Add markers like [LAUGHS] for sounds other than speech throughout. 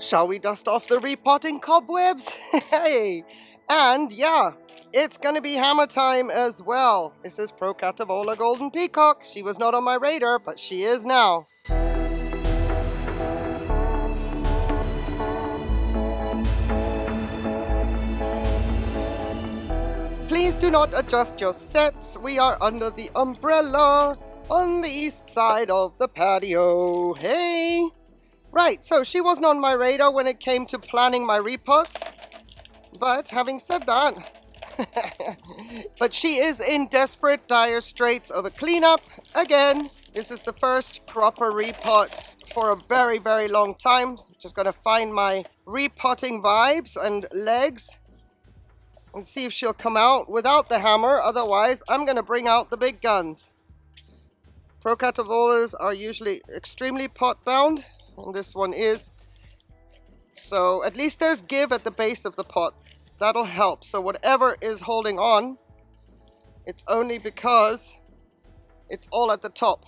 Shall we dust off the repotting cobwebs? [LAUGHS] hey! And yeah, it's gonna be hammer time as well. This is Procatavola Golden Peacock. She was not on my radar, but she is now. Please do not adjust your sets. We are under the umbrella on the east side of the patio. Hey! Right, so she wasn't on my radar when it came to planning my repots. But having said that, [LAUGHS] but she is in desperate dire straits of a cleanup. Again, this is the first proper repot for a very, very long time. So just gonna find my repotting vibes and legs and see if she'll come out without the hammer. Otherwise, I'm gonna bring out the big guns. Procatavolas are usually extremely pot bound and this one is. So at least there's give at the base of the pot. That'll help. So whatever is holding on, it's only because it's all at the top.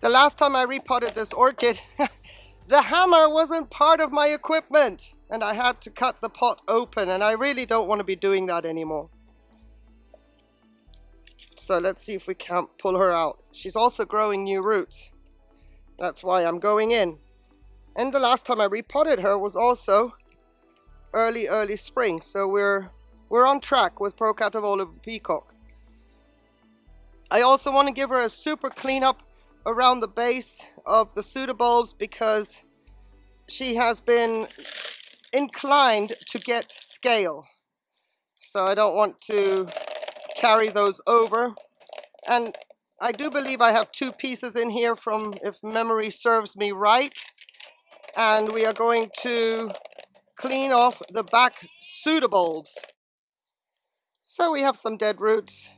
The last time I repotted this orchid, [LAUGHS] the hammer wasn't part of my equipment and I had to cut the pot open and I really don't want to be doing that anymore. So let's see if we can't pull her out. She's also growing new roots. That's why I'm going in. And the last time I repotted her was also early, early spring. So we're we're on track with Procatavola Peacock. I also want to give her a super cleanup around the base of the pseudobulbs because she has been inclined to get scale. So I don't want to carry those over. And I do believe I have two pieces in here from, if memory serves me right. And we are going to clean off the back pseudobulbs. So we have some dead roots,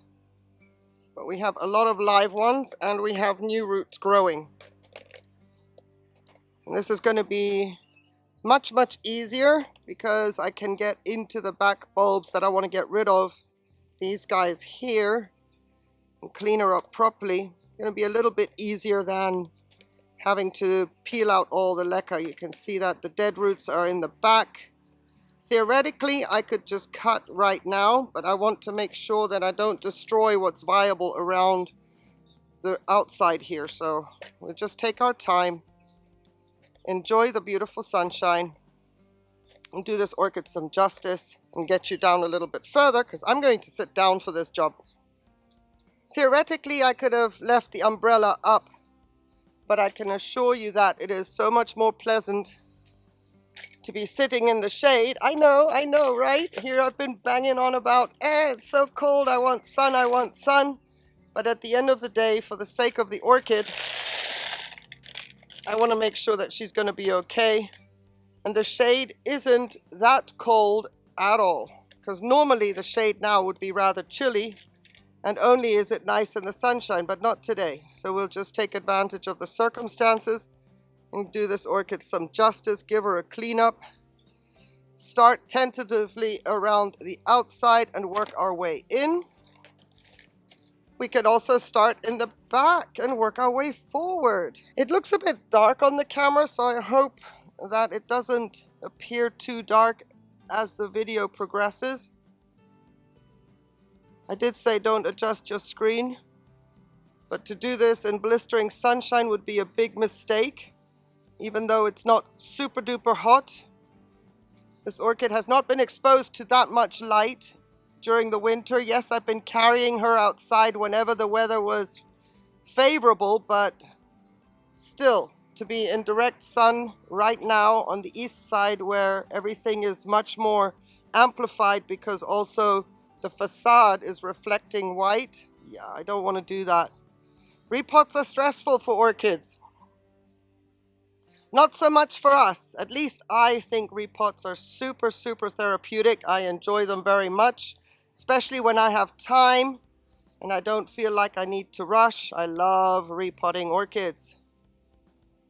but we have a lot of live ones and we have new roots growing. And this is going to be much, much easier because I can get into the back bulbs that I want to get rid of. These guys here clean her up properly. To be a little bit easier than having to peel out all the leca. You can see that the dead roots are in the back. Theoretically, I could just cut right now, but I want to make sure that I don't destroy what's viable around the outside here. So we'll just take our time, enjoy the beautiful sunshine, and do this orchid some justice and get you down a little bit further because I'm going to sit down for this job. Theoretically, I could have left the umbrella up, but I can assure you that it is so much more pleasant to be sitting in the shade. I know, I know, right? Here I've been banging on about, eh, it's so cold, I want sun, I want sun. But at the end of the day, for the sake of the orchid, I want to make sure that she's going to be okay. And the shade isn't that cold at all. Because normally the shade now would be rather chilly and only is it nice in the sunshine, but not today. So we'll just take advantage of the circumstances and do this orchid some justice, give her a cleanup, start tentatively around the outside and work our way in. We can also start in the back and work our way forward. It looks a bit dark on the camera, so I hope that it doesn't appear too dark as the video progresses. I did say don't adjust your screen, but to do this in blistering sunshine would be a big mistake, even though it's not super duper hot. This orchid has not been exposed to that much light during the winter. Yes, I've been carrying her outside whenever the weather was favorable, but still, to be in direct sun right now on the east side where everything is much more amplified because also the facade is reflecting white. Yeah, I don't want to do that. Repots are stressful for orchids. Not so much for us. At least I think repots are super, super therapeutic. I enjoy them very much, especially when I have time and I don't feel like I need to rush. I love repotting orchids.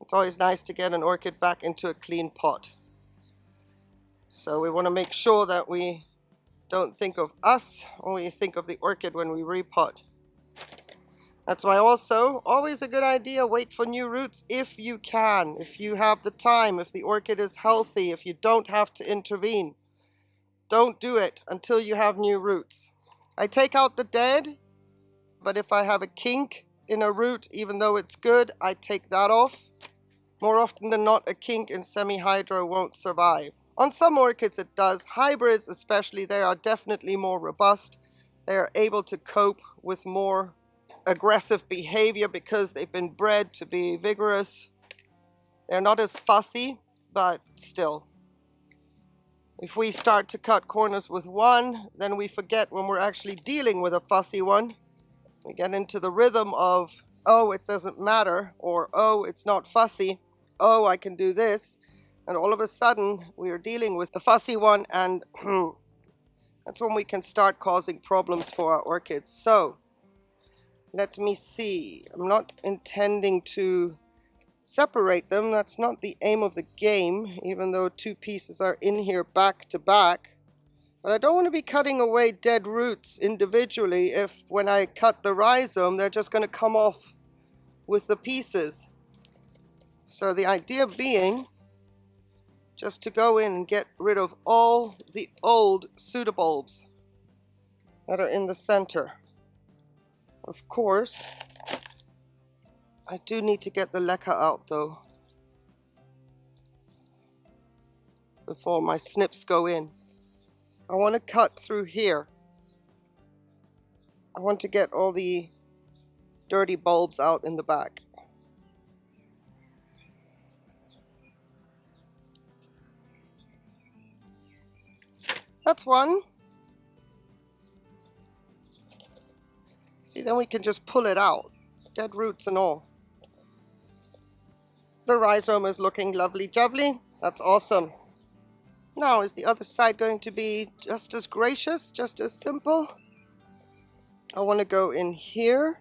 It's always nice to get an orchid back into a clean pot. So we want to make sure that we don't think of us, only think of the orchid when we repot. That's why also, always a good idea, wait for new roots if you can, if you have the time, if the orchid is healthy, if you don't have to intervene. Don't do it until you have new roots. I take out the dead, but if I have a kink in a root, even though it's good, I take that off. More often than not, a kink in semi-hydro won't survive. On some orchids it does. Hybrids especially, they are definitely more robust. They are able to cope with more aggressive behavior because they've been bred to be vigorous. They're not as fussy, but still. If we start to cut corners with one, then we forget when we're actually dealing with a fussy one. We get into the rhythm of, oh, it doesn't matter, or oh, it's not fussy, oh, I can do this. And all of a sudden, we are dealing with the fussy one, and [CLEARS THROAT] that's when we can start causing problems for our orchids. So, let me see. I'm not intending to separate them. That's not the aim of the game, even though two pieces are in here back to back. But I don't want to be cutting away dead roots individually if when I cut the rhizome, they're just going to come off with the pieces. So the idea being just to go in and get rid of all the old pseudobulbs that are in the center. Of course, I do need to get the leca out though before my snips go in. I want to cut through here. I want to get all the dirty bulbs out in the back. That's one. See, then we can just pull it out, dead roots and all. The rhizome is looking lovely jubbly. That's awesome. Now, is the other side going to be just as gracious, just as simple? I want to go in here.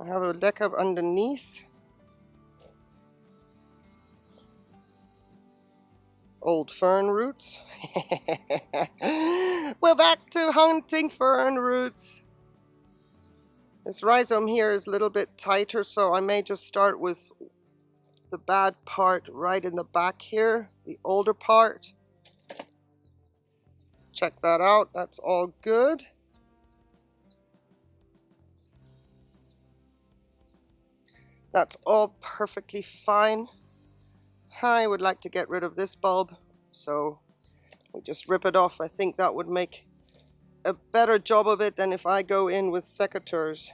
I have a deck up underneath. Old fern roots. [LAUGHS] We're back to hunting fern roots. This rhizome here is a little bit tighter, so I may just start with the bad part right in the back here, the older part. Check that out, that's all good. That's all perfectly fine. I would like to get rid of this bulb, so we just rip it off. I think that would make a better job of it than if I go in with secateurs.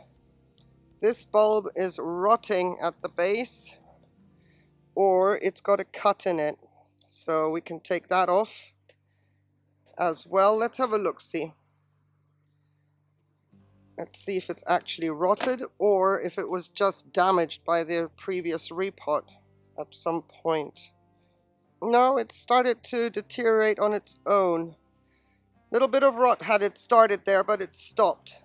This bulb is rotting at the base, or it's got a cut in it. So we can take that off as well. Let's have a look-see. Let's see if it's actually rotted or if it was just damaged by the previous repot at some point. No, it started to deteriorate on its own. Little bit of rot had it started there, but it stopped.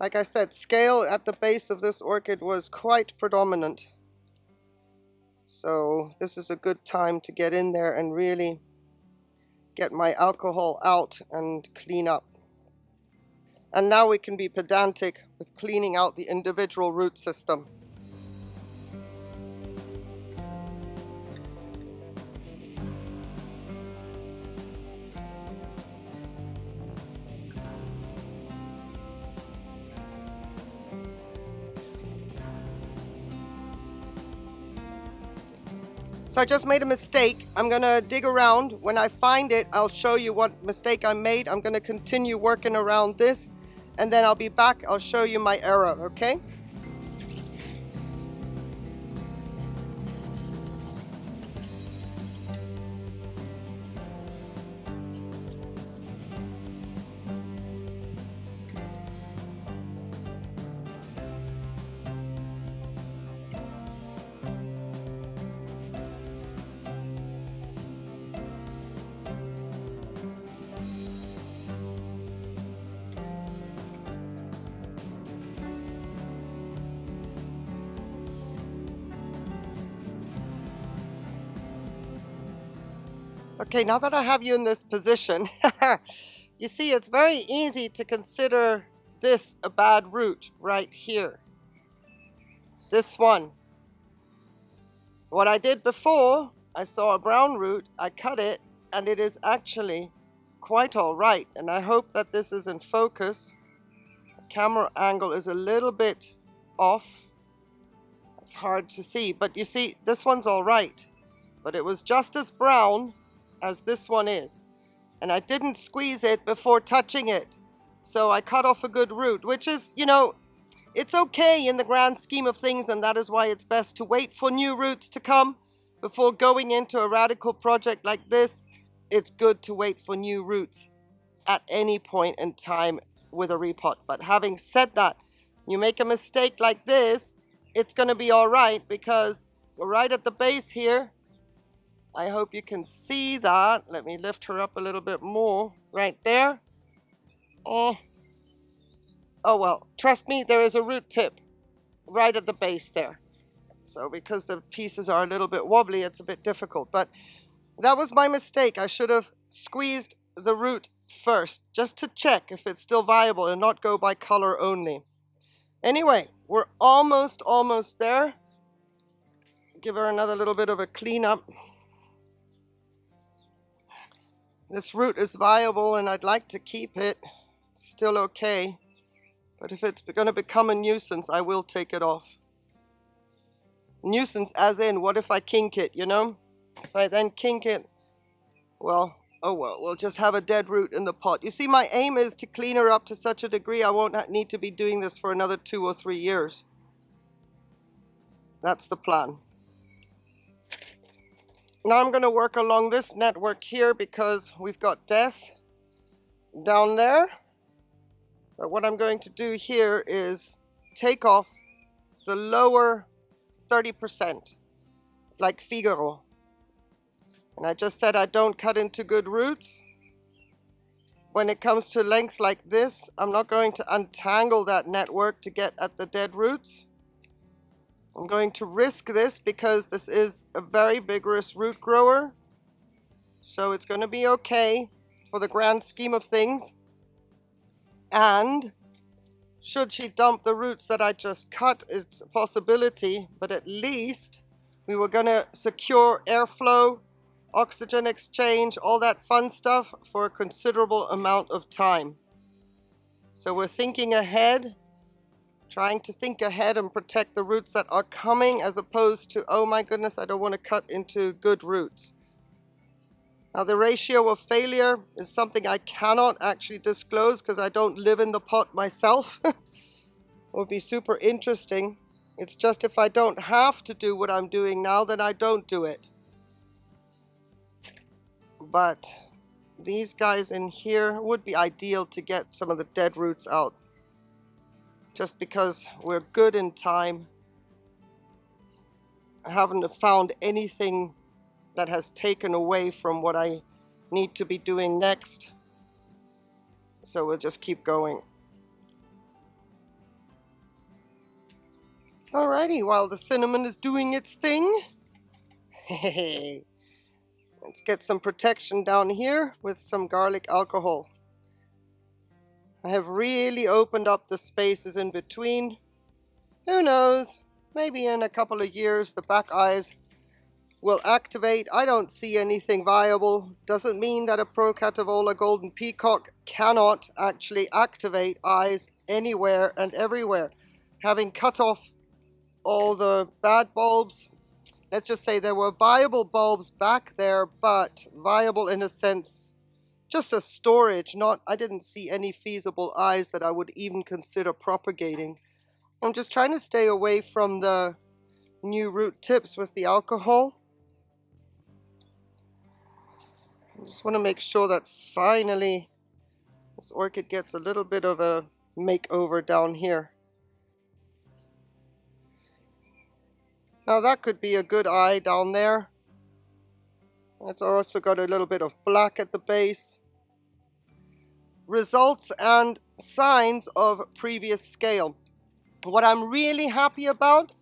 Like I said, scale at the base of this orchid was quite predominant. So this is a good time to get in there and really get my alcohol out and clean up. And now we can be pedantic with cleaning out the individual root system. So I just made a mistake. I'm gonna dig around. When I find it, I'll show you what mistake I made. I'm gonna continue working around this and then I'll be back. I'll show you my error, okay? Okay, now that I have you in this position, [LAUGHS] you see it's very easy to consider this a bad root right here. This one. What I did before, I saw a brown root, I cut it, and it is actually quite all right. And I hope that this is in focus. The camera angle is a little bit off. It's hard to see, but you see, this one's all right. But it was just as brown as this one is. And I didn't squeeze it before touching it. So I cut off a good root, which is, you know, it's okay in the grand scheme of things, and that is why it's best to wait for new roots to come before going into a radical project like this. It's good to wait for new roots at any point in time with a repot. But having said that, you make a mistake like this, it's going to be all right because we're right at the base here. I hope you can see that. Let me lift her up a little bit more. Right there. Oh. Oh well, trust me, there is a root tip right at the base there. So because the pieces are a little bit wobbly, it's a bit difficult. But that was my mistake. I should have squeezed the root first, just to check if it's still viable and not go by color only. Anyway, we're almost, almost there. Give her another little bit of a cleanup. This root is viable and I'd like to keep it still okay. But if it's going to become a nuisance, I will take it off. Nuisance as in, what if I kink it, you know? If I then kink it, well, oh well, we'll just have a dead root in the pot. You see, my aim is to clean her up to such a degree I won't need to be doing this for another two or three years. That's the plan. Now I'm going to work along this network here because we've got death down there. But what I'm going to do here is take off the lower 30%, like Figaro. And I just said I don't cut into good roots. When it comes to length like this, I'm not going to untangle that network to get at the dead roots. I'm going to risk this because this is a very vigorous root grower. So it's going to be okay for the grand scheme of things. And should she dump the roots that I just cut, it's a possibility, but at least we were going to secure airflow, oxygen exchange, all that fun stuff for a considerable amount of time. So we're thinking ahead, trying to think ahead and protect the roots that are coming as opposed to, oh my goodness, I don't want to cut into good roots. Now the ratio of failure is something I cannot actually disclose because I don't live in the pot myself. [LAUGHS] it would be super interesting. It's just if I don't have to do what I'm doing now, then I don't do it. But these guys in here would be ideal to get some of the dead roots out. Just because we're good in time. I haven't found anything that has taken away from what I need to be doing next. So we'll just keep going. Alrighty, while the cinnamon is doing its thing, [LAUGHS] let's get some protection down here with some garlic alcohol. I have really opened up the spaces in between. Who knows, maybe in a couple of years the back eyes will activate. I don't see anything viable. Doesn't mean that a Procatavola Golden Peacock cannot actually activate eyes anywhere and everywhere. Having cut off all the bad bulbs, let's just say there were viable bulbs back there, but viable in a sense, just as storage, not, I didn't see any feasible eyes that I would even consider propagating. I'm just trying to stay away from the new root tips with the alcohol. I just want to make sure that finally this orchid gets a little bit of a makeover down here. Now that could be a good eye down there. It's also got a little bit of black at the base. Results and signs of previous scale. What I'm really happy about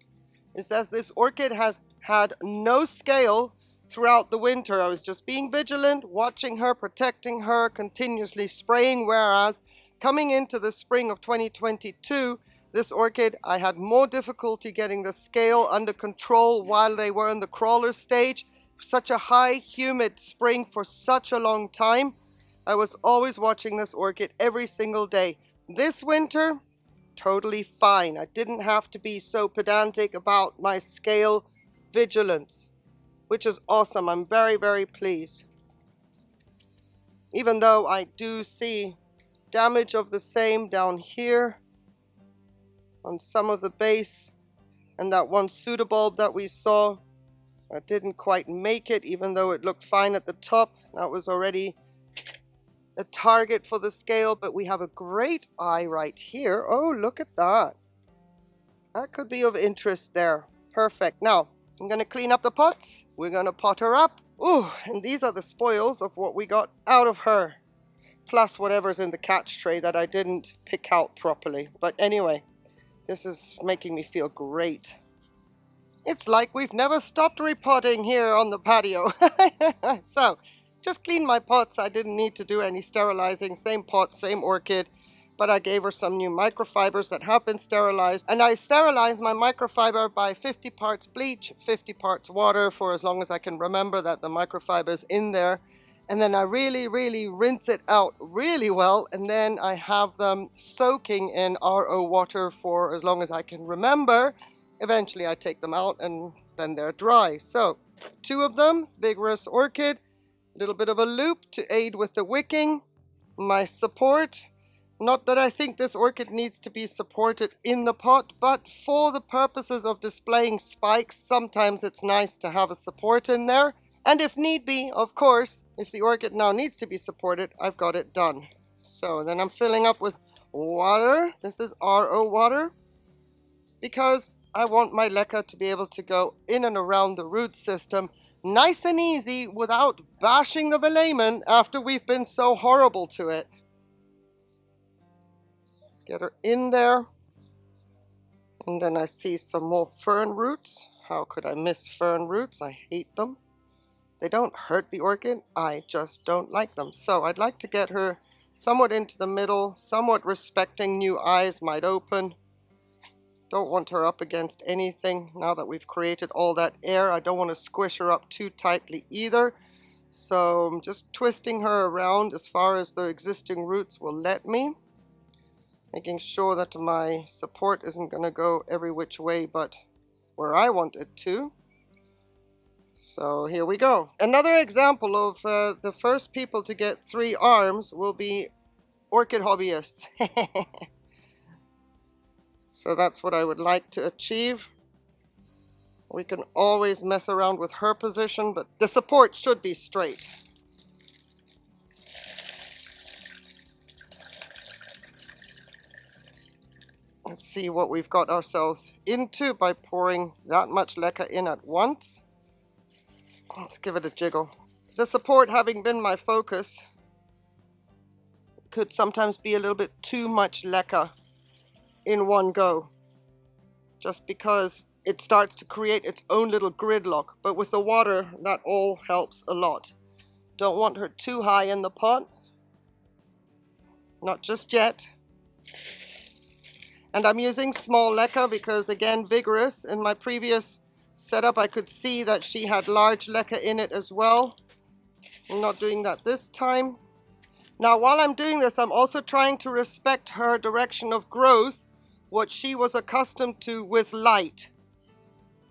is that this orchid has had no scale throughout the winter. I was just being vigilant, watching her, protecting her, continuously spraying, whereas coming into the spring of 2022, this orchid, I had more difficulty getting the scale under control while they were in the crawler stage. Such a high, humid spring for such a long time. I was always watching this orchid every single day. This winter, totally fine. I didn't have to be so pedantic about my scale vigilance, which is awesome. I'm very, very pleased. Even though I do see damage of the same down here on some of the base and that one pseudobulb that we saw I didn't quite make it even though it looked fine at the top that was already a target for the scale but we have a great eye right here. Oh look at that. That could be of interest there. Perfect. Now I'm gonna clean up the pots. We're gonna pot her up. Oh and these are the spoils of what we got out of her plus whatever's in the catch tray that I didn't pick out properly. But anyway this is making me feel great. It's like we've never stopped repotting here on the patio. [LAUGHS] so, just clean my pots. I didn't need to do any sterilizing. Same pot, same orchid. But I gave her some new microfibers that have been sterilized. And I sterilized my microfiber by 50 parts bleach, 50 parts water for as long as I can remember that the microfiber is in there and then I really, really rinse it out really well, and then I have them soaking in RO water for as long as I can remember. Eventually I take them out and then they're dry. So, two of them, Vigorous Orchid, little bit of a loop to aid with the wicking, my support. Not that I think this orchid needs to be supported in the pot, but for the purposes of displaying spikes, sometimes it's nice to have a support in there. And if need be, of course, if the orchid now needs to be supported, I've got it done. So then I'm filling up with water. This is RO water because I want my leca to be able to go in and around the root system nice and easy without bashing the velamen after we've been so horrible to it. Get her in there. And then I see some more fern roots. How could I miss fern roots? I hate them. They don't hurt the orchid, I just don't like them. So I'd like to get her somewhat into the middle, somewhat respecting new eyes might open. Don't want her up against anything now that we've created all that air. I don't want to squish her up too tightly either. So I'm just twisting her around as far as the existing roots will let me. Making sure that my support isn't going to go every which way but where I want it to. So here we go. Another example of uh, the first people to get three arms will be orchid hobbyists. [LAUGHS] so that's what I would like to achieve. We can always mess around with her position, but the support should be straight. Let's see what we've got ourselves into by pouring that much leca in at once. Let's give it a jiggle. The support having been my focus could sometimes be a little bit too much leca in one go. Just because it starts to create its own little gridlock. But with the water, that all helps a lot. Don't want her too high in the pot. Not just yet. And I'm using small leca because, again, vigorous. In my previous setup, I could see that she had large leca in it as well. I'm not doing that this time. Now, while I'm doing this, I'm also trying to respect her direction of growth, what she was accustomed to with light.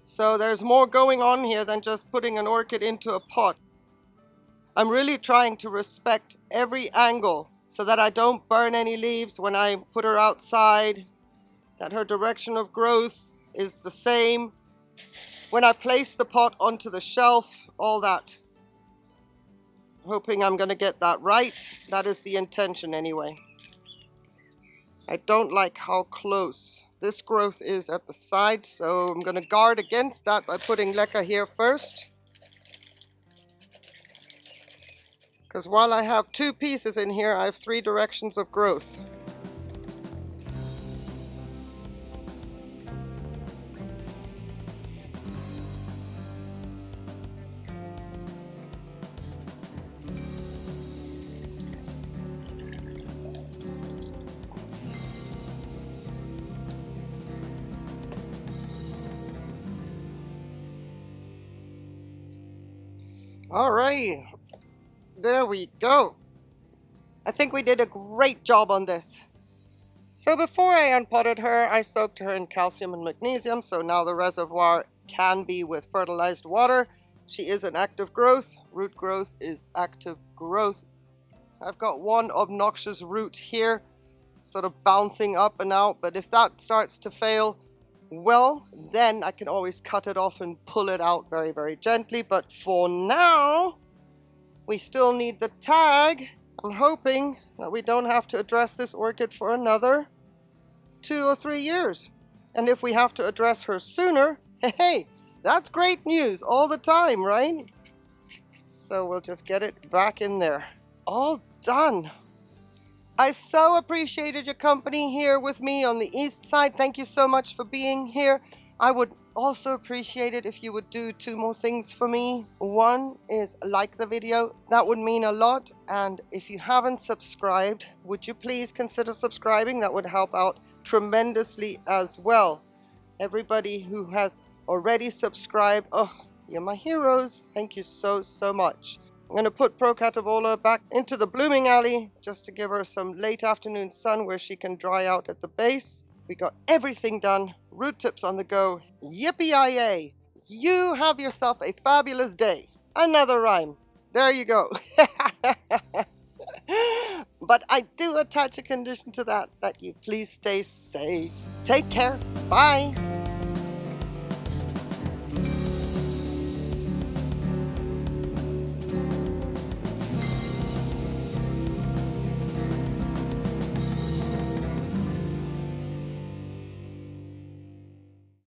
So there's more going on here than just putting an orchid into a pot. I'm really trying to respect every angle so that I don't burn any leaves when I put her outside, that her direction of growth is the same, when I place the pot onto the shelf, all that. Hoping I'm going to get that right. That is the intention anyway. I don't like how close this growth is at the side, so I'm going to guard against that by putting leca here first. Because while I have two pieces in here, I have three directions of growth. All right, there we go. I think we did a great job on this. So before I unpotted her, I soaked her in calcium and magnesium, so now the reservoir can be with fertilized water. She is an active growth. Root growth is active growth. I've got one obnoxious root here, sort of bouncing up and out, but if that starts to fail, well, then I can always cut it off and pull it out very, very gently. But for now, we still need the tag. I'm hoping that we don't have to address this orchid for another two or three years. And if we have to address her sooner, [LAUGHS] hey, that's great news all the time, right? So we'll just get it back in there. All done. I so appreciated your company here with me on the east side. Thank you so much for being here. I would also appreciate it if you would do two more things for me. One is like the video. That would mean a lot. And if you haven't subscribed, would you please consider subscribing? That would help out tremendously as well. Everybody who has already subscribed, oh, you're my heroes. Thank you so, so much. I'm going to put Procatavola back into the blooming alley just to give her some late afternoon sun where she can dry out at the base. We got everything done. Root tips on the go. Yippee-yi-yay. You have yourself a fabulous day. Another rhyme. There you go. [LAUGHS] but I do attach a condition to that, that you please stay safe. Take care. Bye.